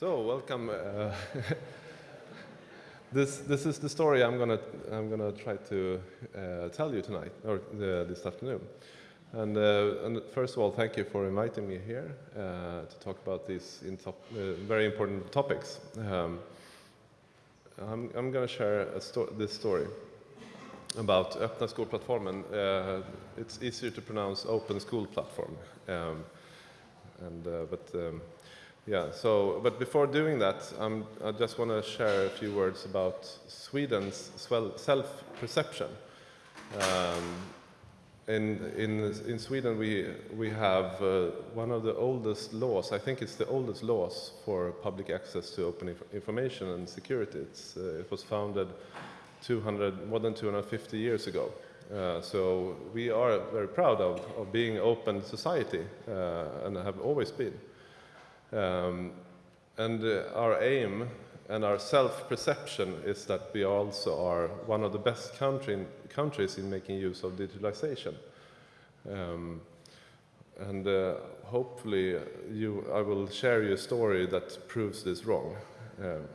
So welcome. Uh, this this is the story I'm gonna I'm gonna try to uh, tell you tonight or uh, this afternoon. And, uh, and, first of all, thank you for inviting me here uh, to talk about these uh, very important topics. Um, I'm, I'm going to share sto this story about Öppna skolplattformen. it's easier to pronounce Open School Platform. Um, and, but um, yeah, so, but before doing that, I just want to share a few words about Sweden's self-perception. Um, in, in, in Sweden, we, we have uh, one of the oldest laws, I think it's the oldest laws for public access to open inf information and security. Uh, it was founded 200, more than 250 years ago. Uh, so we are very proud of, of being open society uh, and have always been. Um, and uh, our aim and our self-perception is that we also are one of the best country in, countries in making use of digitalization. Um, and uh, hopefully you, I will share you a story that proves this wrong. Um,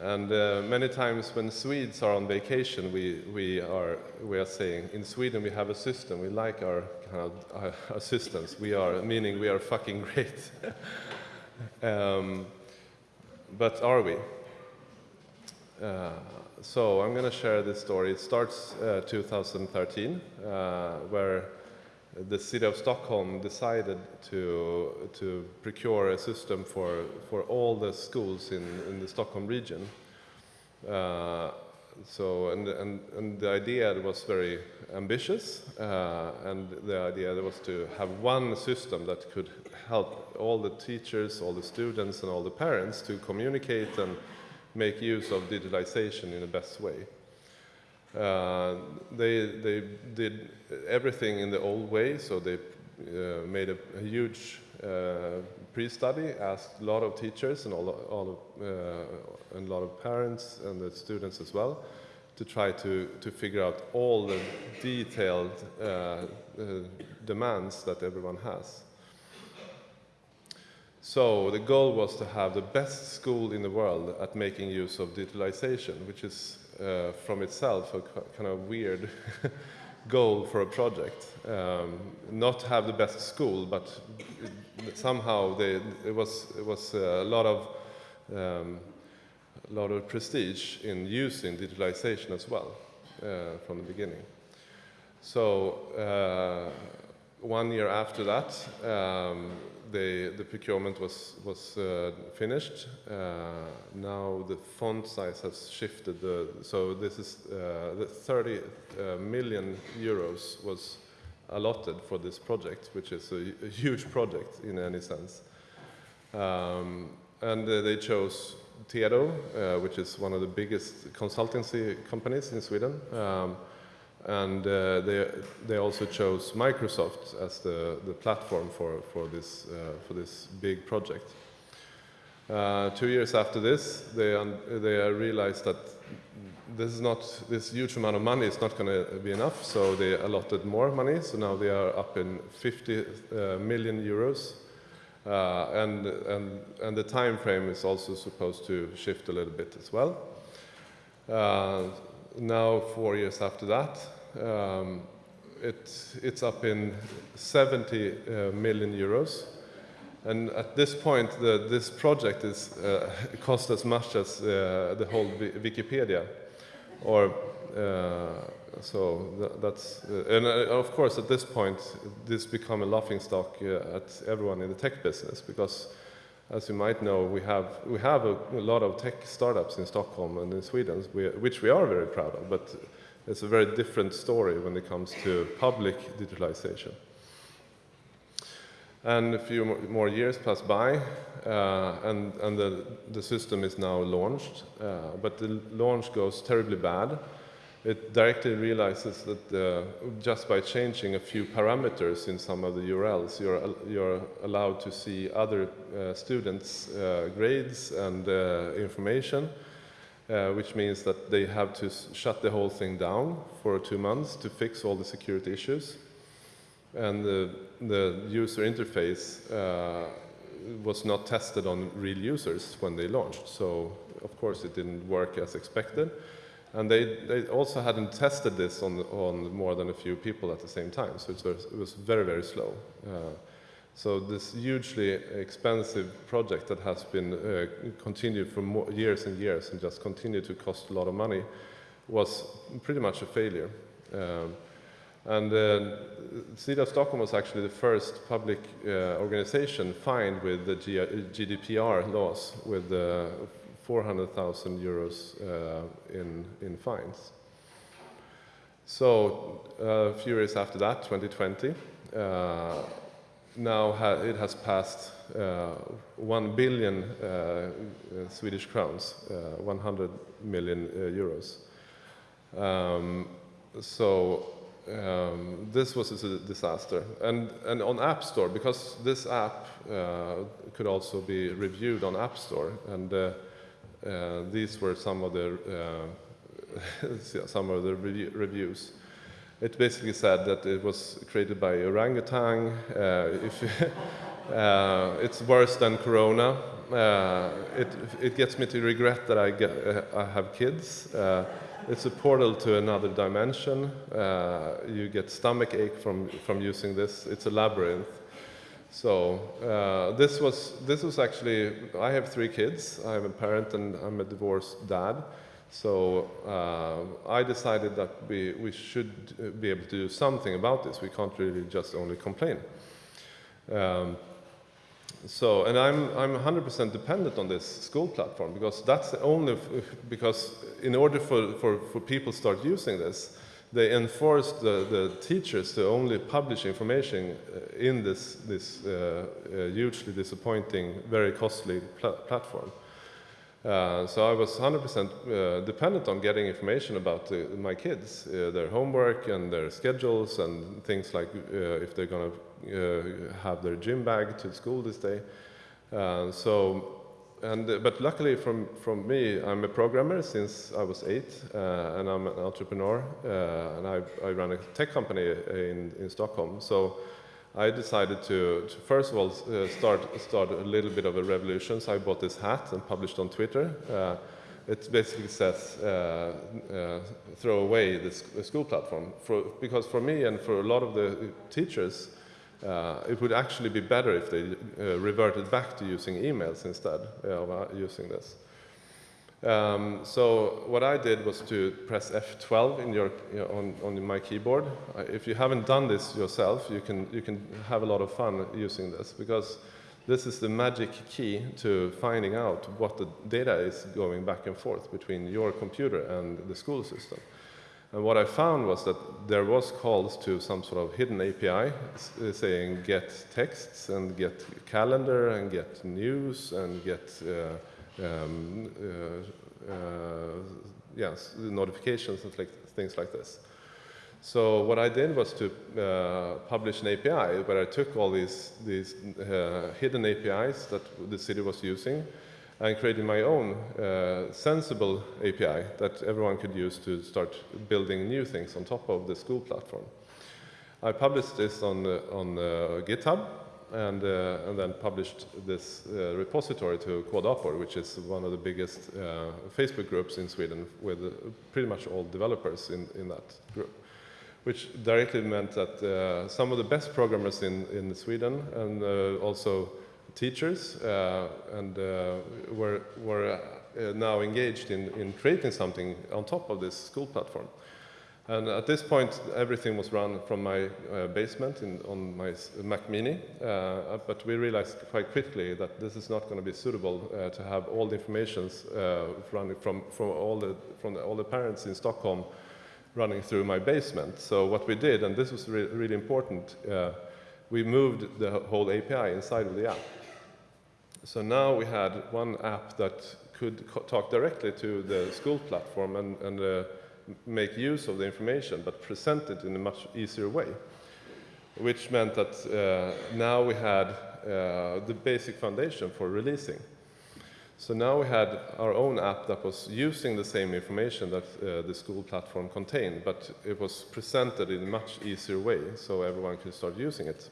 and uh, many times when Swedes are on vacation, we, we, are, we are saying, in Sweden we have a system, we like our, kind of, our, our systems, we are, meaning we are fucking great. um, but are we? Uh, so I'm going to share this story. It starts uh, 2013, uh, where the city of Stockholm decided to, to procure a system for, for all the schools in, in the Stockholm region. Uh, so, and, and, and the idea was very ambitious, uh, and the idea was to have one system that could help all the teachers, all the students, and all the parents to communicate and make use of digitalization in the best way. Uh, they, they did everything in the old way, so they uh, made a, a huge uh, pre-study, asked a lot of teachers and all, all of, uh, and a lot of parents and the students as well to try to, to figure out all the detailed uh, demands that everyone has. So the goal was to have the best school in the world at making use of digitalization, which is uh, from itself a kind of weird goal for a project. Um, not to have the best school, but somehow they, it was, it was a lot of, um, a lot of prestige in using digitalization as well uh, from the beginning. So uh, one year after that, um, the, the procurement was, was uh, finished. Uh, now the font size has shifted. The, so this is uh, the 30 uh, million euros was allotted for this project, which is a, a huge project in any sense. Um, and uh, they chose uh, which is one of the biggest consultancy companies in Sweden. Um, and uh, they, they also chose Microsoft as the, the platform for, for, this, uh, for this big project. Uh, two years after this, they, they realized that this is not, this huge amount of money is not going to be enough, so they allotted more money, so now they are up in 50 uh, million euros. Uh, and, and, and the time frame is also supposed to shift a little bit as well. Uh, now, four years after that, um, it, it's up in 70 uh, million euros. And at this point, the, this project is uh, cost as much as uh, the whole Wikipedia. Or, uh, so th that's, uh, and uh, of course, at this point, this become a laughing stock at everyone in the tech business because as you might know, we have, we have a, a lot of tech startups in Stockholm and in Sweden, which we are very proud of, but it's a very different story when it comes to public digitalization. And a few more years pass by, uh, and, and the, the system is now launched, uh, but the launch goes terribly bad it directly realizes that uh, just by changing a few parameters in some of the URLs, you're, you're allowed to see other uh, students' uh, grades and uh, information, uh, which means that they have to shut the whole thing down for two months to fix all the security issues. And the, the user interface uh, was not tested on real users when they launched. So of course it didn't work as expected. And they, they also hadn't tested this on, on more than a few people at the same time. So it was, it was very, very slow. Uh, so this hugely expensive project that has been uh, continued for years and years and just continued to cost a lot of money was pretty much a failure. Um, and uh, CEDAW Stockholm was actually the first public uh, organization fined with the G GDPR laws with uh, 400,000 euros uh, in, in fines. So a few years after that, 2020, uh, now ha it has passed 1 billion Swedish crowns, 100 million euros. Um, so um, this was a disaster. And, and on App Store, because this app uh, could also be reviewed on App Store, and uh, uh, these were some of the uh, some of the reviews. It basically said that it was created by orangutan. Uh, if uh, it's worse than Corona. it it gets me to regret that I get I have kids. It's a portal to another dimension. Uh, you get stomach ache from, from using this. It's a labyrinth. So uh, this was this was actually I have three kids. I am a parent and I'm a divorced dad. So uh, I decided that we we should be able to do something about this. We can't really just only complain. Um, so, and I'm, I'm 100% dependent on this school platform because that's the only, because in order for, for, for people to start using this, they enforced the, the teachers to only publish information uh, in this, this uh, uh, hugely disappointing, very costly pl platform. Uh, so I was 100% uh, dependent on getting information about uh, my kids, their homework and their schedules and things like if they're going to uh, have their gym bag to school this day. Uh, so, and, but luckily from, from me, I'm a programmer since I was eight, uh, and I'm an entrepreneur, and I, I run a tech company in, in Stockholm. So I decided to, to first of all, uh, start, start a little bit of a revolution. So I bought this hat and published on Twitter. Uh, it basically says, uh, throw away this school platform. For, because for me and for a lot of the teachers, uh, it would actually be better if they uh, reverted back to using emails instead of uh, using this. Um, so what I did was to press F12 in your, you know, on, on my keyboard. Uh, if you haven't done this yourself, you can, you can have a lot of fun using this because this is the magic key to finding out what the data is going back and forth between your computer and the school system. And what I found was that there was calls to some sort of hidden API uh, saying get texts and get calendar and get news and get uh, um, uh, uh, yes, notifications and things like this. So what I did was to uh, publish an API where I took all these, these uh, hidden APIs that the city was using and created my own uh, sensible API that everyone could use to start building new things on top of the school platform. I published this on, uh, on GitHub and, uh, and then published this uh, repository to Kodapor, which is one of the biggest uh, Facebook groups in Sweden with pretty much all developers in, in that group which directly meant that some of the best programmers in, in Sweden and also teachers uh, and uh, were, were uh, now engaged in, in creating something on top of this school platform. And at this point, everything was run from my uh, basement in, on my Mac Mini, uh, but we realized quite quickly that this is not going to be suitable uh, to have all the information running from, from, all the, from all the parents in Stockholm running through my basement. So what we did, and this was re really important, we moved the whole API inside of the app. So now we had one app that could talk directly to the school platform and, and uh, make use of the information, but present it in a much easier way, which meant that uh, now we had uh, the basic foundation for releasing. So now we had our own app that was using the same information that uh, the school platform contained, but it was presented in a much easier way so everyone could start using it.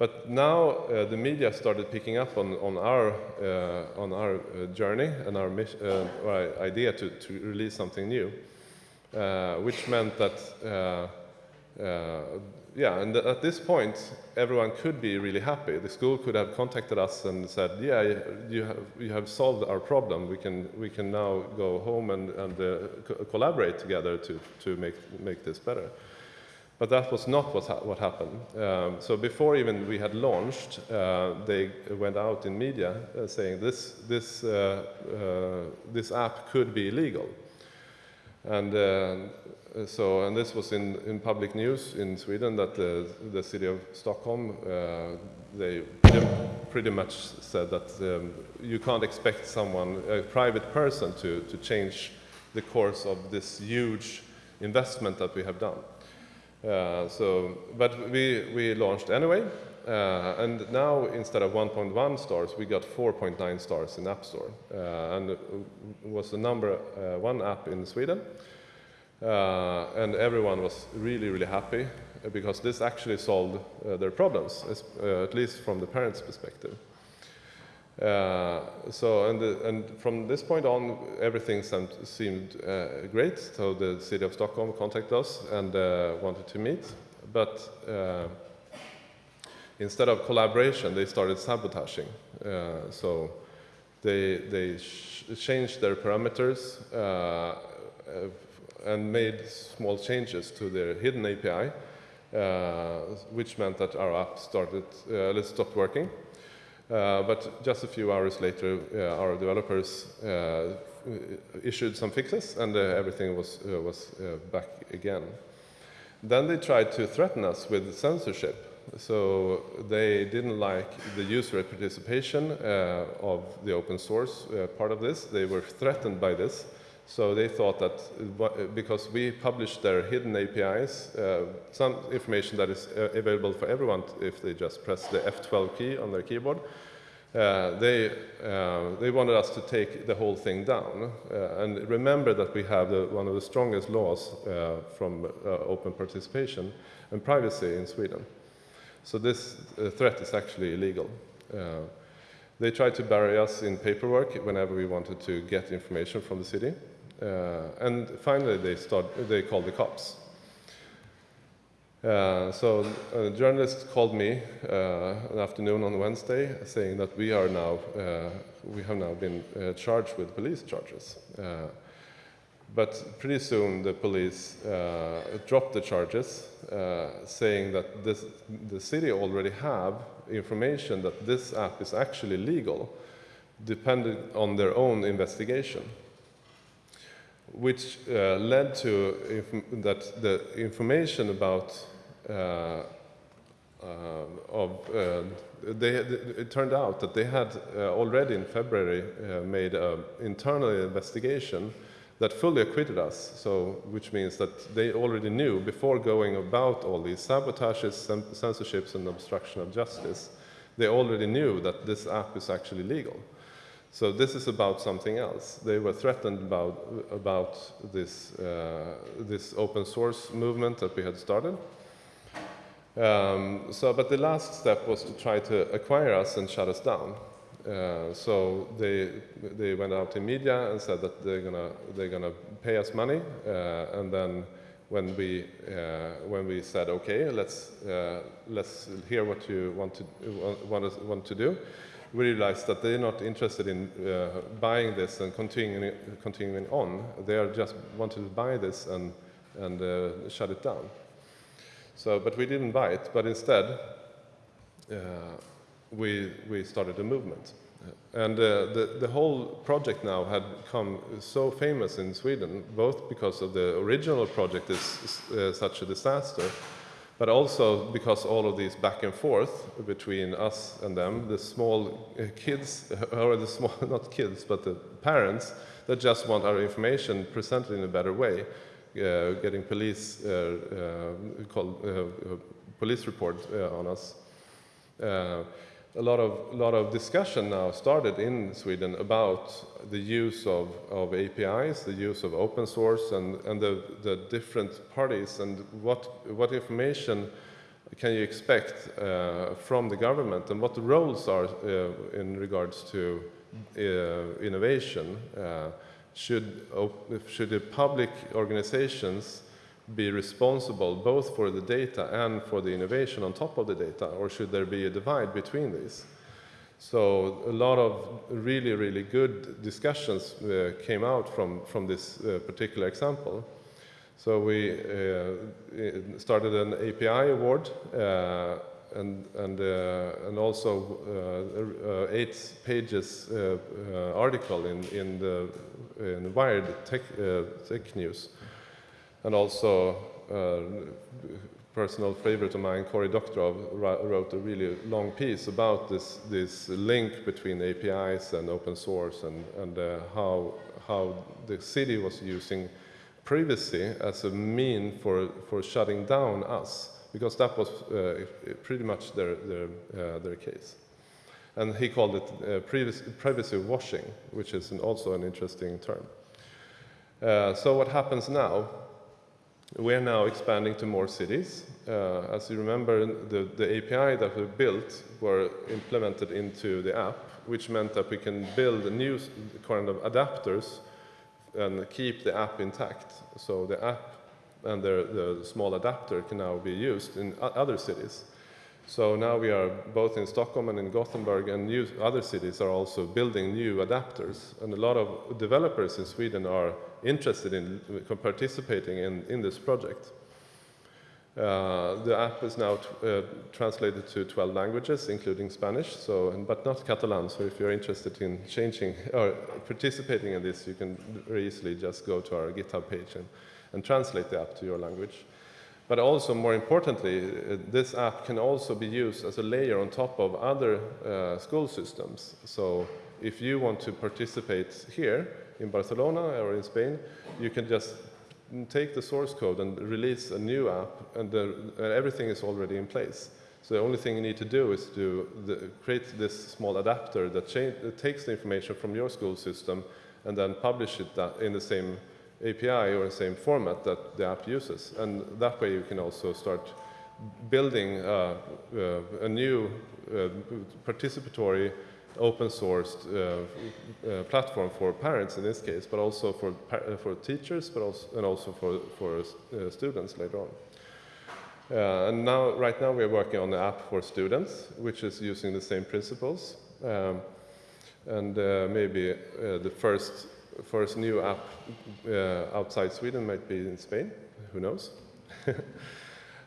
But now uh, the media started picking up on, on our, uh, on our uh, journey and our, uh, idea to, to release something new, uh, which meant that, yeah, and th at this point, everyone could be really happy. The school could have contacted us and said, yeah, you have, you have solved our problem. We can, we can now go home and, and co collaborate together to, to make, make this better. But that was not what, ha what happened. Um, so before even we had launched, uh, they went out in media uh, saying this, this, uh, uh this app could be illegal. And uh, so, and this was in, in public news in Sweden that the, the city of Stockholm, uh, they pretty much said that um, you can't expect someone, a private person, to, to change the course of this huge investment that we have done. Uh, so, but we, we launched anyway, uh, and now instead of 1.1 stars, we got 4.9 stars in App Store, uh, and was the number uh, one app in Sweden. Uh, and everyone was really, really happy because this actually solved their problems, at least from the parents' perspective. Uh, so, and, the, and, from this point on, everything seemed uh, great. So the city of Stockholm contacted us and uh, wanted to meet. But uh, instead of collaboration, they started sabotaging. Uh, so they, they changed their parameters uh, and made small changes to their hidden API, which meant that our app started, stopped working. Uh, but just a few hours later, uh, our developers uh, issued some fixes and everything was, was back again. Then they tried to threaten us with censorship. So they didn't like the user participation uh, of the open source uh, part of this. They were threatened by this. So they thought that because we published their hidden APIs, uh, some information that is available for everyone if they just press the F12 key on their keyboard, uh, they, uh, they wanted us to take the whole thing down. Uh, and remember that we have the, one of the strongest laws uh, from uh, open participation and privacy in Sweden. So this uh, threat is actually illegal. They tried to bury us in paperwork whenever we wanted to get information from the city. and finally, they, start, they called the cops. Uh, so a journalist called me uh, an afternoon on Wednesday saying that we are now, uh, we have now been uh, charged with police charges. Uh, but pretty soon the police uh, dropped the charges saying that this, the city already have information that this app is actually legal depending on their own investigation which uh, led to that the information about uh, uh, of uh, they, it turned out that they had already in February made an internal investigation that fully acquitted us, so, which means that they already knew before going about all these sabotages, censorships, and obstruction of justice, they already knew that this app is actually legal. So this is about something else. They were threatened about, about this, uh, this open source movement that we had started. Um, so, but the last step was to try to acquire us and shut us down. Uh, so they, they went out in media and said that they're gonna, they're gonna pay us money, uh, and then when we, uh, when we said, okay, let's, uh, let's hear what you want to, want, want to do, we realized that they're not interested in uh, buying this and continuing, continuing on. They are just wanted to buy this and, and uh, shut it down. So, but we didn't buy it, but instead, we, we started a movement. And uh, the, the whole project now had come so famous in Sweden, both because of the original project is uh, such a disaster, but also because all of these back and forth between us and them, the small uh, kids, or the small, not kids, but the parents that just want our information presented in a better way, uh, getting police uh, uh, call, police report on us. A lot of lot of discussion now started in Sweden about the use of, of APIs, the use of open source, and and the the different parties and what what information can you expect uh, from the government and what the roles are uh, in regards to uh, innovation? Uh, should, should the public organizations be responsible both for the data and for the innovation on top of the data, or should there be a divide between these? So a lot of really, really good discussions uh, came out from, from this uh, particular example. So we uh, started an API award uh, and, and, uh, and also uh, eight pages article in, in, the, in Wired Tech, tech News. And also personal favorite of mine, Cory Doctorow, wrote a really long piece about this, this link between APIs and open source and, and uh, how, how the city was using privacy as a mean for, for shutting down us, because that was uh, pretty much their, their, uh, their case. And he called it uh, privacy, privacy, washing, which is an, also an interesting term. Uh, so what happens now? We're now expanding to more cities. Uh, as you remember, the, the API that we built were implemented into the app, which meant that we can build new kind of adapters and keep the app intact. So the app and the, the small adapter can now be used in other cities. So now we are both in Stockholm and in Gothenburg and new, other cities are also building new adapters. And a lot of developers in Sweden are interested in participating in, in this project. Uh, the app is now uh, translated to 12 languages, including Spanish, so, but not Catalan. So if you're interested in changing or participating in this, you can very easily just go to our GitHub page and, and translate the app to your language. But also, more importantly, uh, this app can also be used as a layer on top of other uh, school systems. So if you want to participate here in Barcelona or in Spain, you can just take the source code and release a new app, and, the, everything is already in place. So the only thing you need to do is to the, create this small adapter that, that, takes the information from your school system and then publish it in the same API or the same format that the app uses. And that way you can also start building uh, uh, a new uh, participatory open sourced uh, uh, platform for parents in this case, but also for, uh, for teachers, but also, and also for, for uh, students later on. Uh, and now, right now, we are working on the app for students, which is using the same principles. Um, and uh, maybe the first, first new app outside Sweden might be in Spain, who knows?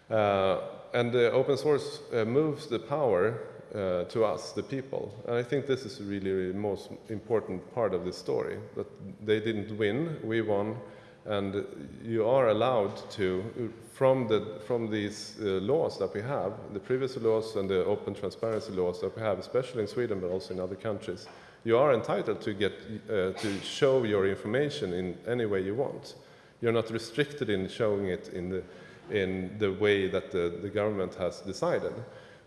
and the open source moves the power uh, to us, the people. And I think this is really, the most important part of the story, that they didn't win, we won, and you are allowed to, from, the, from these uh, laws that we have, the privacy laws and the open transparency laws that we have, especially in Sweden, but also in other countries, you are entitled to, get, uh, to show your information in any way you want. You're not restricted in showing it in the, in the way that the, the government has decided.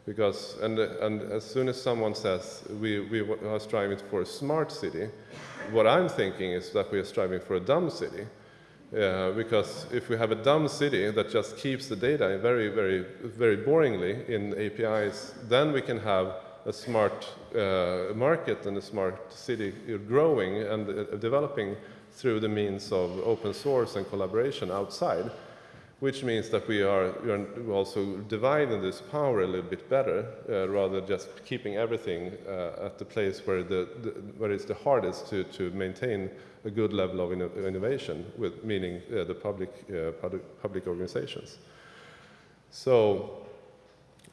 Because, and, and as soon as someone says we, we are striving for a smart city, what I'm thinking is that we are striving for a dumb city. Uh, because if we have a dumb city that just keeps the data very, very, very boringly in APIs, then we can have a smart uh, market and a smart city growing and uh, developing through the means of open source and collaboration outside which means that we are, we are also dividing this power a little bit better, uh, rather just keeping everything uh, at the place where, the, the, where it's the hardest to, to maintain a good level of inno innovation, with, meaning uh, the public, uh, public, public, organizations. So,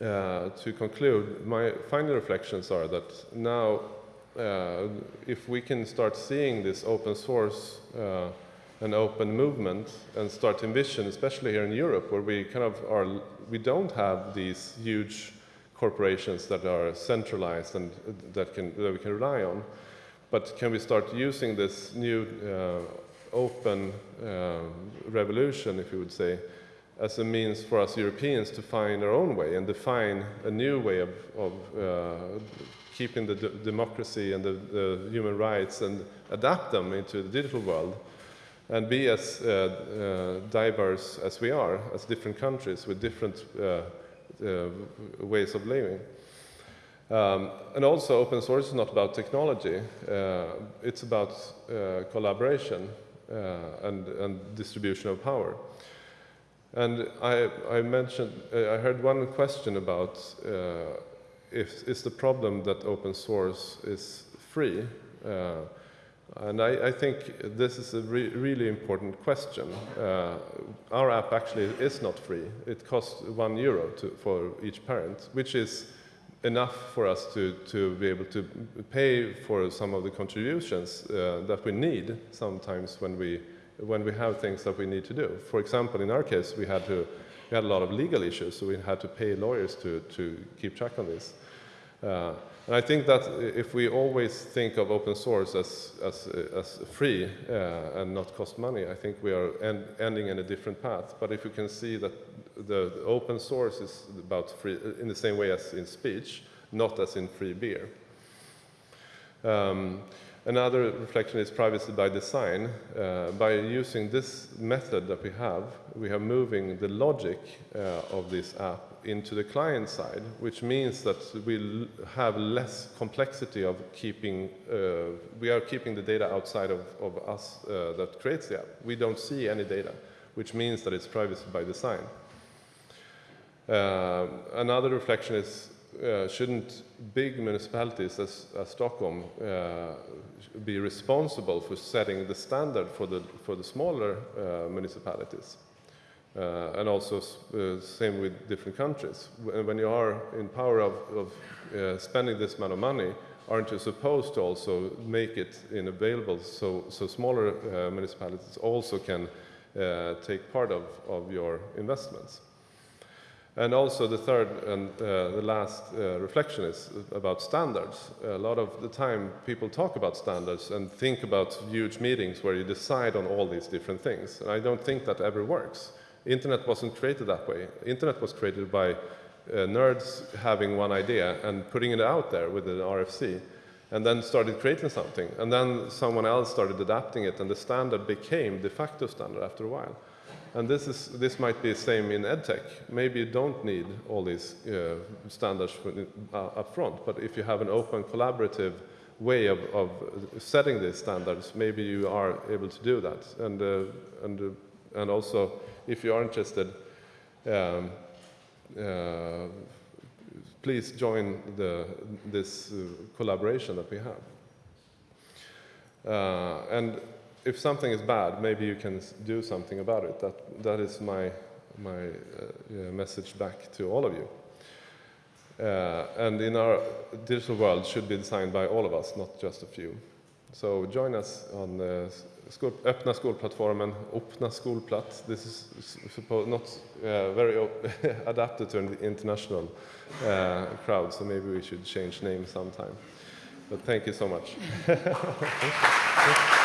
uh, to conclude, my final reflections are that now, uh, if we can start seeing this open source an open movement and start envision, especially here in Europe, where we kind of are, we don't have these huge corporations that are centralized and that, can, that we can rely on. But can we start using this new uh, open uh, revolution, if you would say, as a means for us Europeans to find our own way and define a new way of, of uh, keeping the democracy and the, the, human rights and adapt them into the digital world and be as uh, uh, diverse as we are, as different countries with different uh, uh, ways of living. Um, and also, open source is not about technology. Uh, it's about uh, collaboration uh, and, and, distribution of power. And I, I mentioned, I heard one question about if is the problem that open source is free. Uh, and I, I, think this is a re really important question. Uh, our app actually is not free. It costs one euro to, for each parent, which is enough for us to, to be able to pay for some of the contributions uh, that we need sometimes when we, when we have things that we need to do. For example, in our case, we had, to, we had a lot of legal issues, so we had to pay lawyers to, to keep track on this. Uh, and I think that if we always think of open source as, as, as free uh, and not cost money, I think we are end, ending in a different path. But if you can see that the, the, open source is about free, in the same way as in speech, not as in free beer. Um, Another reflection is privacy by design. Uh, by using this method that we have, we are moving the logic uh, of this app into the client side, which means that we have less complexity of keeping, uh, we are keeping the data outside of, of us uh, that creates the app. We don't see any data, which means that it's privacy by design. Uh, another reflection is uh, shouldn't big municipalities as, as Stockholm uh, be responsible for setting the standard for the, for the smaller uh, municipalities? And also same with different countries. When you are in power of, of spending this amount of money, aren't you supposed to also make it available so, so smaller municipalities also can take part of, of your investments? And also the third and uh, the last uh, reflection is about standards. A lot of the time people talk about standards and think about huge meetings where you decide on all these different things. And I don't think that ever works. Internet wasn't created that way. Internet was created by uh, nerds having one idea and putting it out there with an RFC and then started creating something. And then someone else started adapting it and the standard became de facto standard after a while. And this, is, this might be the same in EdTech. Maybe you don't need all these uh, standards uh, up front, but if you have an open collaborative way of, of, setting these standards, maybe you are able to do that. And, uh, and, uh, and also, if you are interested, um, uh, please join the, this uh, collaboration that we have. and if something is bad, maybe you can do something about it. That, that is my, my uh, message back to all of you. Uh, and in our digital world should be designed by all of us, not just a few. So join us on the skol, öppna skolplattformen, öppna skolplats. This is not uh, very adapted to an international uh, crowd, so maybe we should change name sometime. But thank you so much.